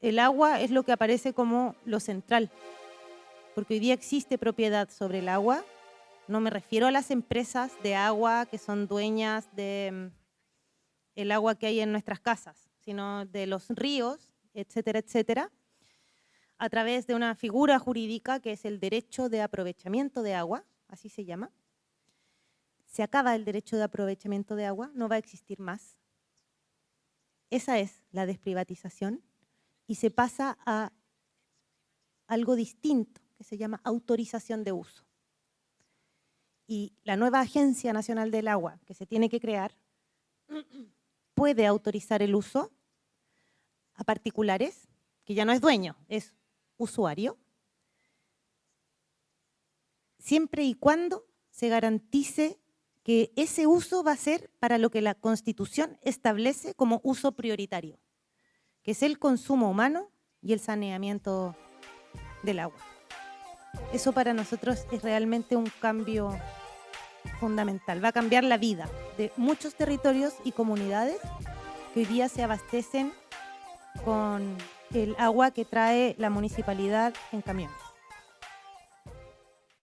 el agua es lo que aparece como lo central, porque hoy día existe propiedad sobre el agua. No me refiero a las empresas de agua que son dueñas de mm, el agua que hay en nuestras casas, sino de los ríos, etcétera, etcétera, a través de una figura jurídica que es el derecho de aprovechamiento de agua, así se llama. Se acaba el derecho de aprovechamiento de agua, no va a existir más. Esa es la desprivatización y se pasa a algo distinto, que se llama autorización de uso. Y la nueva Agencia Nacional del Agua que se tiene que crear puede autorizar el uso a particulares, que ya no es dueño, es usuario, siempre y cuando se garantice que ese uso va a ser para lo que la Constitución establece como uso prioritario es el consumo humano y el saneamiento del agua. Eso para nosotros es realmente un cambio fundamental. Va a cambiar la vida de muchos territorios y comunidades que hoy día se abastecen con el agua que trae la municipalidad en camiones.